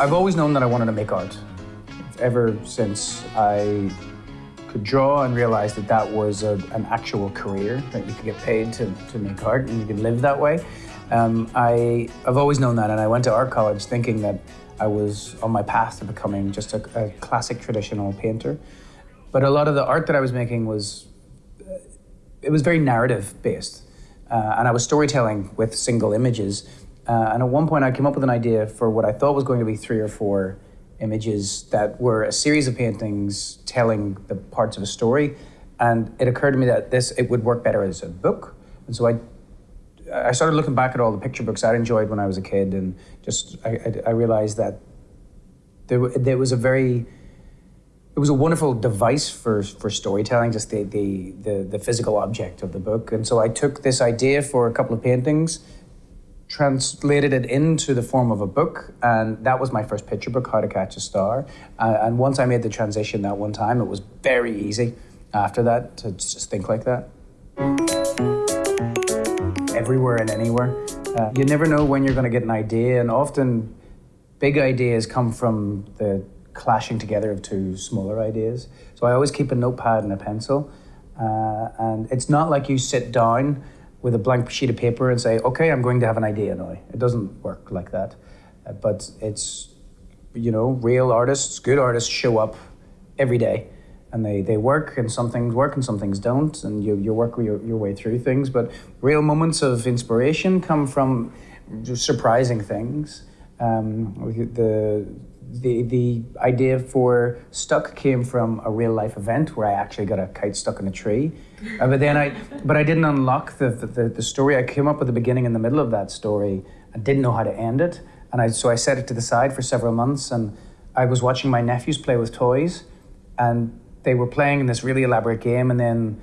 I've always known that I wanted to make art. Ever since I could draw and realized that that was a, an actual career, that you could get paid to, to make art and you could live that way. Um, I, I've always known that, and I went to art college thinking that I was on my path to becoming just a, a classic traditional painter. But a lot of the art that I was making was, uh, it was very narrative based. Uh, and I was storytelling with single images. Uh, and at one point, I came up with an idea for what I thought was going to be three or four images that were a series of paintings telling the parts of a story. And it occurred to me that this it would work better as a book. And so I I started looking back at all the picture books I'd enjoyed when I was a kid, and just I, I, I realized that there, there was a very it was a wonderful device for for storytelling, just the, the the the physical object of the book. And so I took this idea for a couple of paintings, translated it into the form of a book, and that was my first picture book, How to Catch a Star. Uh, and once I made the transition that one time, it was very easy. After that, to just think like that everywhere and anywhere. Uh, you never know when you're going to get an idea, and often big ideas come from the clashing together of two smaller ideas. So I always keep a notepad and a pencil, uh, and it's not like you sit down with a blank sheet of paper and say, "Okay, I'm going to have an idea now." It doesn't work like that. Uh, but it's you know, real artists, good artists show up every day and they, they work and some things work and some things don't and you, you work your, your way through things but real moments of inspiration come from surprising things um, the, the, the idea for stuck came from a real life event where I actually got a kite stuck in a tree. Uh, but then I but I didn't unlock the, the, the story. I came up with the beginning and the middle of that story. I didn't know how to end it. And I, so I set it to the side for several months and I was watching my nephews play with toys and they were playing in this really elaborate game and then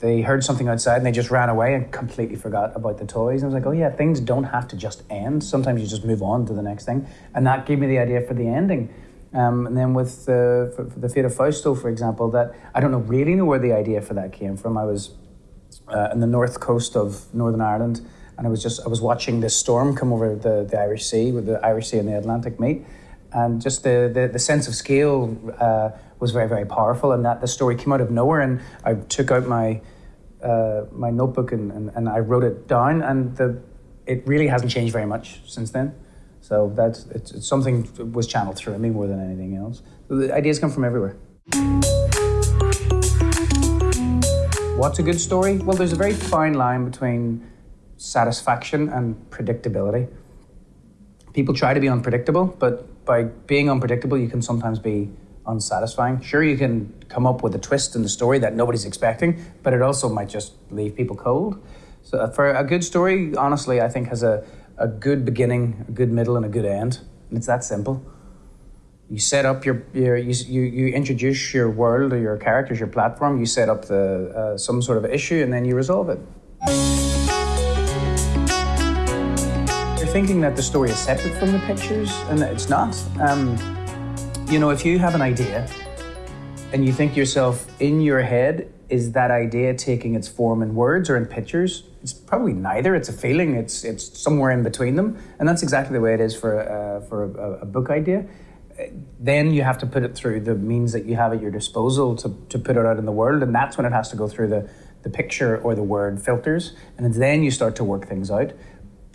they heard something outside and they just ran away and completely forgot about the toys. And I was like, oh yeah, things don't have to just end. Sometimes you just move on to the next thing. And that gave me the idea for the ending. Um, and then with the, for, for the Fate of Fausto, for example, that I don't know really know where the idea for that came from. I was uh, in the north coast of Northern Ireland and I was just, I was watching this storm come over the, the Irish Sea, with the Irish Sea and the Atlantic meet. And just the, the, the sense of scale uh, was very, very powerful, and that the story came out of nowhere. And I took out my uh, my notebook and, and, and, I wrote it down, and the it really hasn't changed very much since then. So that's it's, it's something that was channeled through me more than anything else. The ideas come from everywhere. What's a good story? Well, there's a very fine line between satisfaction and predictability. People try to be unpredictable, but by being unpredictable, you can sometimes be unsatisfying. Sure, you can come up with a twist in the story that nobody's expecting, but it also might just leave people cold. So, uh, for a good story, honestly, I think has a, a good beginning, a good middle, and a good end. And it's that simple. You set up your, your you, you, you introduce your world or your characters, your platform, you set up the, uh, some sort of issue, and then you resolve it. You're thinking that the story is separate from the pictures, and it's not. Um, you know, if you have an idea and you think yourself in your head, is that idea taking its form in words or in pictures? It's probably neither. It's a feeling. It's it's somewhere in between them, and that's exactly the way it is for uh, for a, a, book idea. Then you have to put it through the means that you have at your disposal to, to put it out in the world, and that's when it has to go through the the picture or the word filters, and then you start to work things out.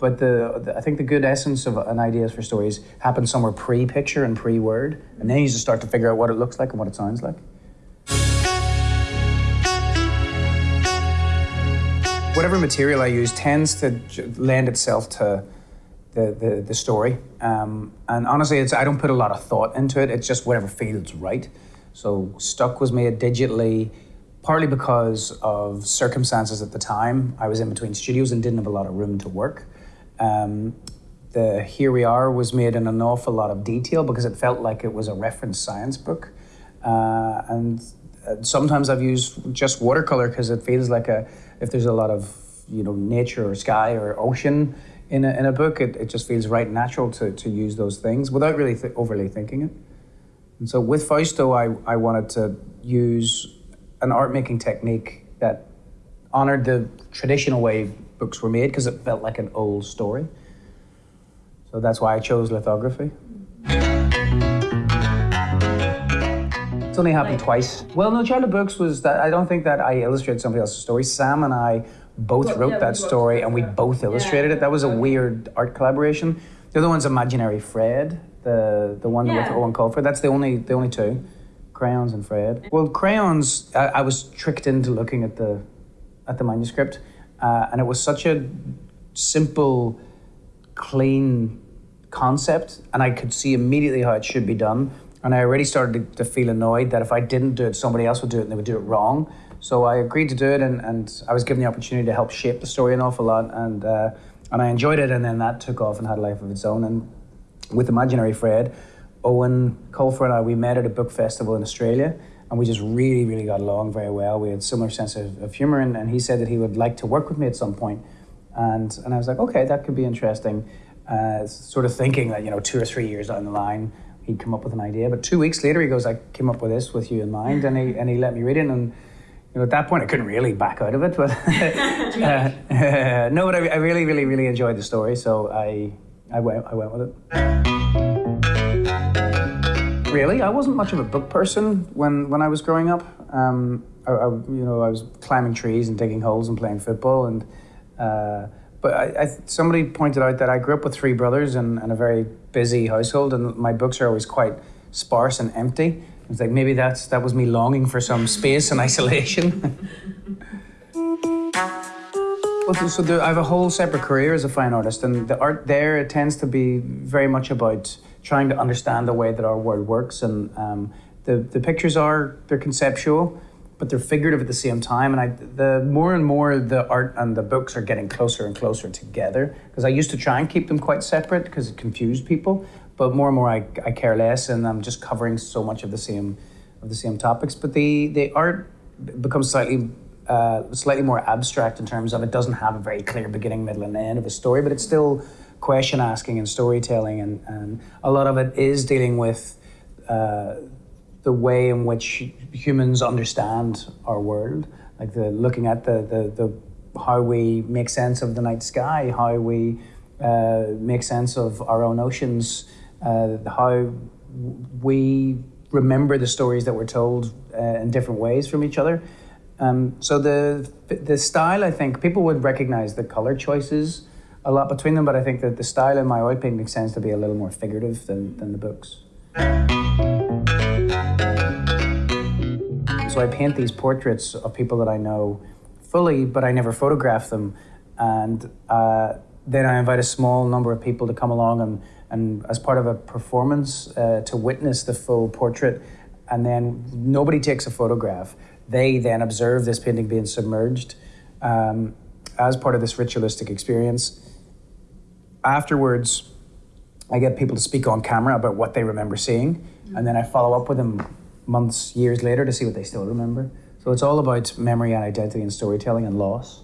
But the, the, I think the good essence of an ideas for stories happens somewhere pre-picture and pre-word, and then you just start to figure out what it looks like and what it sounds like. Whatever material I use tends to lend itself to the, the, the story. Um, and honestly, it's, I don't put a lot of thought into it. It's just whatever feels right. So Stuck was made digitally, partly because of circumstances at the time. I was in between studios and didn't have a lot of room to work. Um, the Here We Are was made in an awful lot of detail because it felt like it was a reference science book. Uh, and uh, sometimes I've used just watercolor because it feels like a if there's a lot of you know nature or sky or ocean in a, in a book, it, it just feels right natural to, to use those things without really th- overly thinking it. And so with Fausto, I, I wanted to use an art making technique that honored the traditional way books were made because it felt like an old story. So that's why I chose lithography. It's only happened twice. Well, no, Child of Books was that. I don't think that I illustrated somebody else's story. Sam and I both Well, wrote yeah, that story, and we yeah. both illustrated it. That was a weird art collaboration. The other one's Imaginary Fred, the the one with Eoin Colfer. That's the only the only two, crayons and Fred. Well, crayons. I, I was tricked into looking at the at the manuscript, uh, and it was such a simple, clean concept, and I could see immediately how it should be done. And I already started to, to feel annoyed that if I didn't do it, somebody else would do it, and they would do it wrong. So I agreed to do it, and, and I was given the opportunity to help shape the story an awful lot, and uh, and I enjoyed it. And then that took off and had a life of its own. And with Imaginary Fred, Eoin Colfer and I, we met at a book festival in Australia, and we just really, really got along very well. We had similar sense of, of humor, and, and he said that he would like to work with me at some point. And, and I was like, okay, that could be interesting. Uh, sort of thinking that, you know, two or three years down the line, he'd come up with an idea. But two weeks later, he goes, I came up with this with you in mind, and he, and he let me read it. And you know, at that point, I couldn't really back out of it. But uh, no, but I, I really, really, really enjoyed the story, so I, I went, I went with it. Really, I wasn't much of a book person when, when I was growing up. Um, I, I, you know, I was climbing trees and digging holes and playing football. And uh, but I, I, somebody pointed out that I grew up with three brothers and, and a very busy household, and my books are always quite sparse and empty. It's like maybe that's that was me longing for some space and isolation. Well, so the, I have a whole separate career as a fine artist, and the art there it tends to be very much about trying to understand the way that our world works. And um, the the pictures are they're conceptual, but they're figurative at the same time. And I the more and more the art and the books are getting closer and closer together. Because I used to try and keep them quite separate because it confused people, but more and more I, I care less, and I'm just covering so much of the same of the same topics. But the the art becomes slightly uh, slightly more abstract in terms of it doesn't have a very clear beginning, middle, and end of a story, but it's still question asking and storytelling, and, and a lot of it is dealing with uh, the way in which humans understand our world, like the looking at the the, the how we make sense of the night sky, how we uh, make sense of our own oceans, uh, how we remember the stories that we're told uh, in different ways from each other. Um, so the the style, I think people would recognize the color choices a lot between them, but I think that the style in my oil painting tends to be a little more figurative than, than the books. So I paint these portraits of people that I know fully, but I never photograph them, and uh, then I invite a small number of people to come along and, and as part of a performance uh, to witness the full portrait, and then nobody takes a photograph they then observe this painting being submerged um, as part of this ritualistic experience. Afterwards, I get people to speak on camera about what they remember seeing, and then I follow up with them months, years later to see what they still remember. So it's all about memory and identity and storytelling and loss.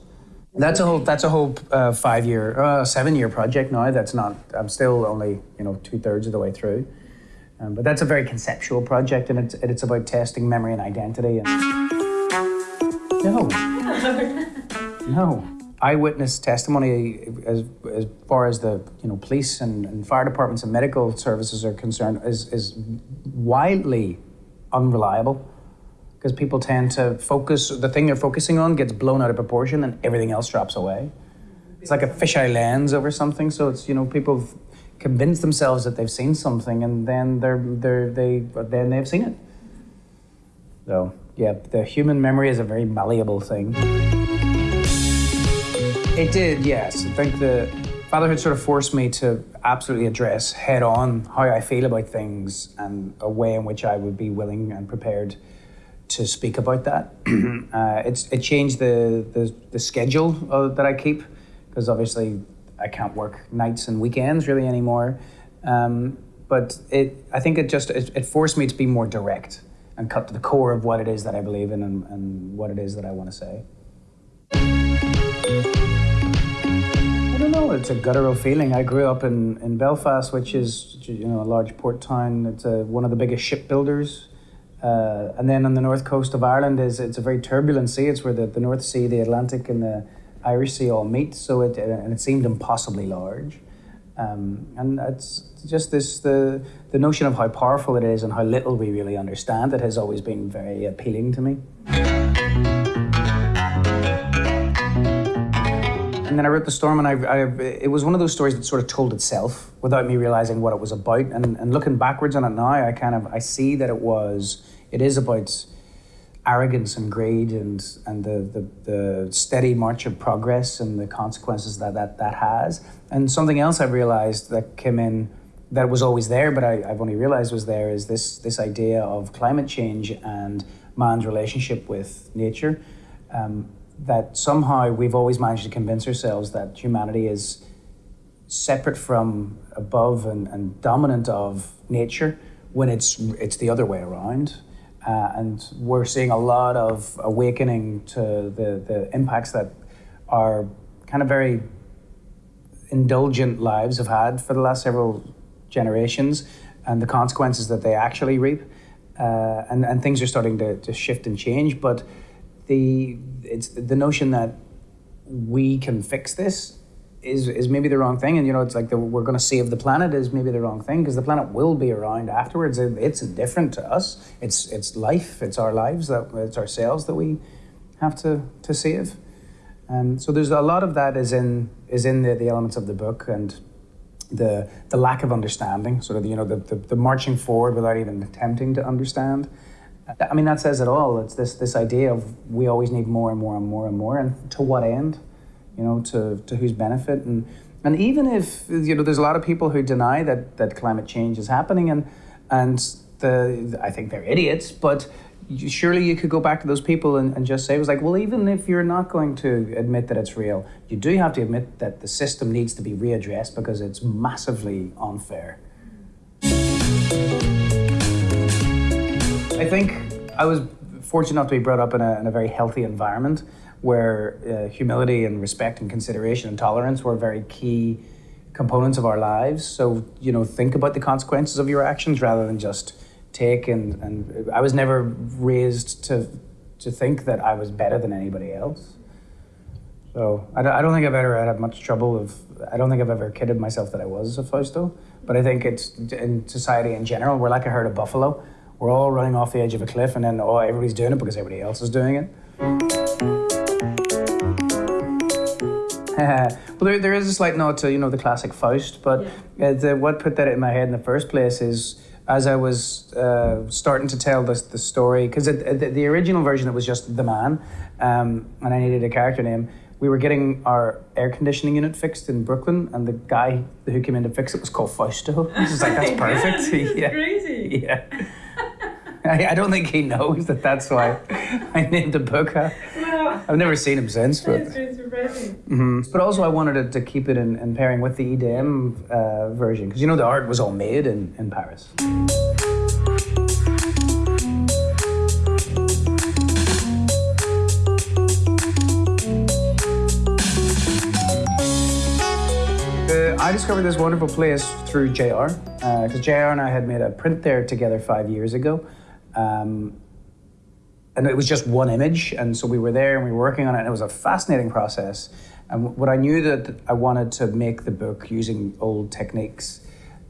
That's a whole. That's a whole uh, five-year, uh, seven-year project now. That's not. I'm still only you know two thirds of the way through, um, but that's a very conceptual project, and it's it's about testing memory and identity. And no, no. Eyewitness testimony, as as far as the you know police and, and fire departments and medical services are concerned, is is wildly unreliable because people tend to focus the thing they're focusing on gets blown out of proportion and everything else drops away. It's like a fisheye lens over something. So it's you know people convince themselves that they've seen something and then they're they're they then they've seen it. So yeah, the human memory is a very malleable thing. It did, yes. I think the fatherhood sort of forced me to absolutely address head on how I feel about things and a way in which I would be willing and prepared to speak about that. uh, it's it changed the the, the schedule uh, that I keep because obviously I can't work nights and weekends really anymore. Um, but it I think it just it, it forced me to be more direct and cut to the core of what it is that I believe in and, and what it is that I want to say. It's a guttural feeling. I grew up in, in Belfast, which is you know a large port town. It's a, one of the biggest shipbuilders Uh, and then on the north coast of Ireland is it's a very turbulent sea. It's where the, the North Sea, the Atlantic, and the Irish Sea all meet. So it and it seemed impossibly large. Um, and it's just this the the notion of how powerful it is and how little we really understand it has always been very appealing to me. And then I wrote The Storm, and I, I, it was one of those stories that sort of told itself without me realizing what it was about. And, and looking backwards on it now, I kind of I see that it was it is about arrogance and greed and and the, the, the steady march of progress and the consequences that that, that has. And something else I realized that came in that was always there, but I, I've only realized was there is this this idea of climate change and man's relationship with nature. Um, that somehow we've always managed to convince ourselves that humanity is separate from, above, and, and dominant of nature when it's it's the other way around. Uh, and we're seeing a lot of awakening to the, the impacts that our kind of very indulgent lives have had for the last several generations and the consequences that they actually reap. Uh, and, and things are starting to, to shift and change. But the it's the notion that we can fix this is is maybe the wrong thing. And you know it's like the, we're going to save the planet is maybe the wrong thing because the planet will be around afterwards. It's indifferent to us. It's it's life. It's our lives that it's ourselves that we have to to save. And um, so there's a lot of that is in is in the, the elements of the book and the the lack of understanding. Sort of you know the, the, the marching forward without even attempting to understand I mean, that says it all. It's this this idea of we always need more and more and more and more, and to what end? You know, to to whose benefit? And and even if you know, there's a lot of people who deny that that climate change is happening, and and the I think they're idiots, but surely you could go back to those people and, and just say it was like well even if you're not going to admit that it's real you do have to admit that the system needs to be readdressed because it's massively unfair I think I was fortunate enough to be brought up in a, in a very healthy environment where uh, humility and respect and consideration and tolerance were very key components of our lives. So, you know, think about the consequences of your actions rather than just take and, and I was never raised to to think that I was better than anybody else. So I don't, I don't think I've ever had much trouble of I don't think I've ever kidded myself that I was a Fausto. But I think it's in society in general, we're like a herd of buffalo we're all running off the edge of a cliff, and then oh, everybody's doing it because everybody else is doing it. well, there, there is a slight nod to you know the classic Faust, but yeah. uh, the, what put that in my head in the first place is as I was uh, starting to tell the, the story, because the, the, original version it was just the man, um, and I needed a character name. We were getting our air conditioning unit fixed in Brooklyn, and the guy who came in to fix it was called Fausto. I was like, that's perfect. yeah. crazy. Yeah. I, I, don't think he knows that that's why I named the book. Well, I've never seen him since. But, mm-hmm. but also, I wanted to, to keep it in, in pairing with the Idem uh, version because you know the art was all made in, in Paris. Uh, I discovered this wonderful place through JR because uh, JR and I had made a print there together five years ago. Um, and it was just one image, and so we were there and we were working on it, and it was a fascinating process. And what I knew that I wanted to make the book using old techniques.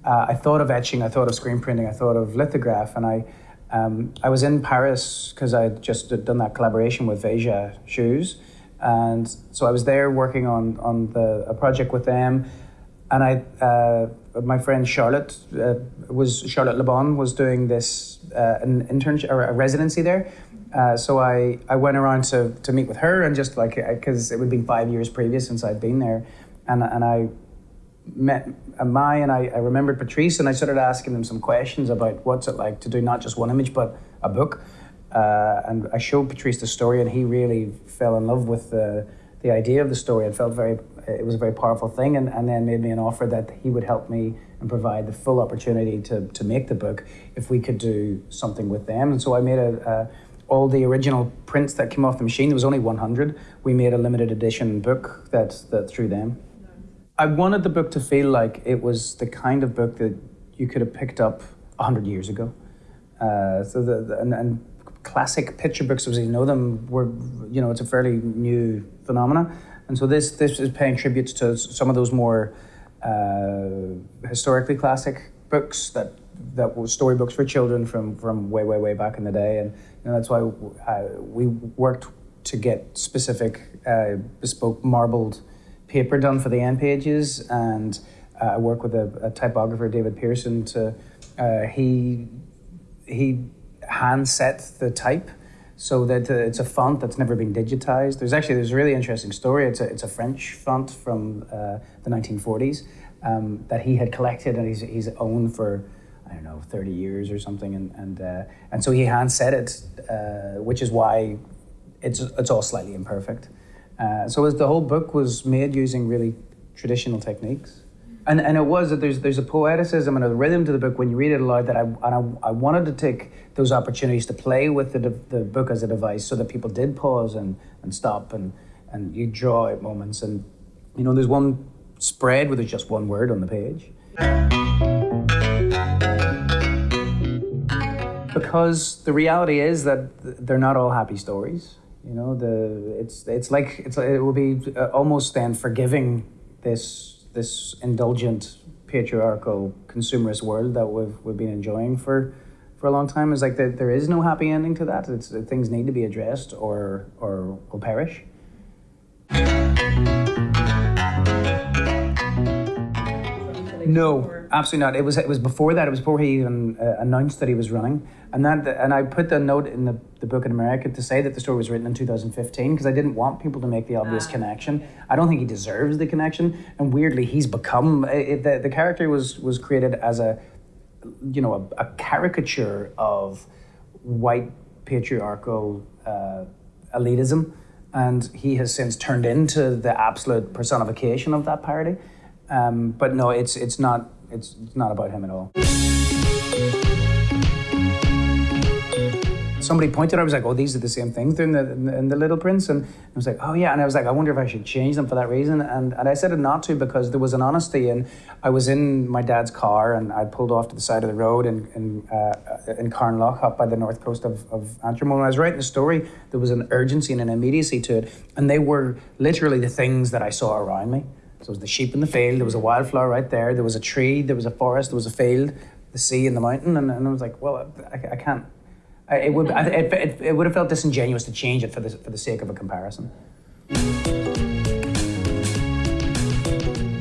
Uh, I thought of etching, I thought of screen printing, I thought of lithograph, and I um, I was in Paris because I just done that collaboration with Veja Shoes, and so I was there working on on the a project with them, and I uh, my friend Charlotte uh, was Charlotte Le Bon was doing this uh, an internship or a residency there. Uh, so I, I went around to, to meet with her and just like because it would be five years previous since I'd been there, and and I met Mai and I, I remembered Patrice and I started asking them some questions about what's it like to do not just one image but a book, uh, and I showed Patrice the story and he really fell in love with the the idea of the story and felt very it was a very powerful thing and, and then made me an offer that he would help me and provide the full opportunity to, to make the book if we could do something with them. And so i made a, a all the original prints that came off the machine there was only 100 we made a limited edition book that, that through them. I wanted the book to feel like it was the kind of book that you could have picked up 100 years ago. Uh, so the, the and, and, classic picture books as you know them were you know it's a fairly new phenomena, and so this this is paying tribute to some of those more uh, historically classic books that that were storybooks for children from from way way way back in the day, and you know, that's why we worked to get specific uh, bespoke marbled paper done for the end pages, and uh, I work with a, a, typographer, David Pearson. To uh, he he hand set the type so that uh, it's a font that's never been digitized. There's actually there's a really interesting story. It's a it's a French font from uh, the 1940s um, that he had collected and he's he's owned for. I don't know, 30 years or something, and and uh, and so he hand set it, uh, which is why it's it's all slightly imperfect. Uh, so as the whole book was made using really traditional techniques. And, and it was that there's, there's a poeticism and a rhythm to the book when you read it aloud that I, and I, I wanted to take those opportunities to play with the, the book as a device so that people did pause and, and stop and, and you draw out moments. And, you know, there's one spread where there's just one word on the page. Because the reality is that they're not all happy stories. You know, the it's it's like it's it will be uh, almost then forgiving this this indulgent patriarchal consumerist world that we've we've been enjoying for for a long time. Is like that there is no happy ending to that. It's that things need to be addressed or or will perish. No, absolutely not. It was it was before that. It was before he even uh, announced that he was running, and that and I put the note in the, the book in America to say that the story was written in 2015 because I didn't want people to make the obvious ah, connection. I don't think he deserves the connection, and weirdly, he's become it, the the character was was created as a you know a, a caricature of white patriarchal uh, elitism, and he has since turned into the absolute personification of that parody. Um, but no, it's it's not it's, it's not about him at all. Somebody pointed out, I was like, oh, these are the same things in the, in the, Little Prince. And I was like, oh, yeah. And I was like, I wonder if I should change them for that reason. And, and I said it not to because there was an honesty. And I was in my dad's car and I pulled off to the side of the road in, in, uh, in Carnlough up by the north coast of, of Antrim. When I was writing the story, there was an urgency and an immediacy to it. And they were literally the things that I saw around me. So it was the sheep in the field, there was a wildflower right there, there was a tree, there was a forest, there was a field, the sea and the mountain. And, and I was like, well, I, I can't. I, it would I, it, it, it, would have felt disingenuous to change it for the, for the sake of a comparison.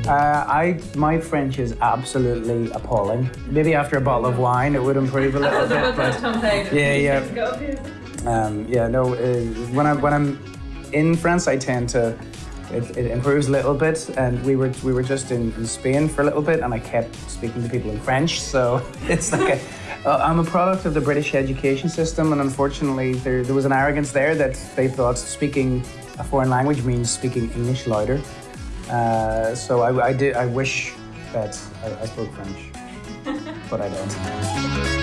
Uh, I my French is absolutely appalling. Maybe after a bottle of wine, it would improve a little bit. But yeah, yeah, um, yeah. No, uh, when I when I'm in France, I tend to it, it, improves a little bit. And we were we were just in, in, Spain for a little bit, and I kept speaking to people in French. So it's like uh, I'm a product of the British education system, and unfortunately, there there was an arrogance there that they thought speaking a foreign language means speaking English louder. Uh, so I, I did. I wish that I, I spoke French, but I don't.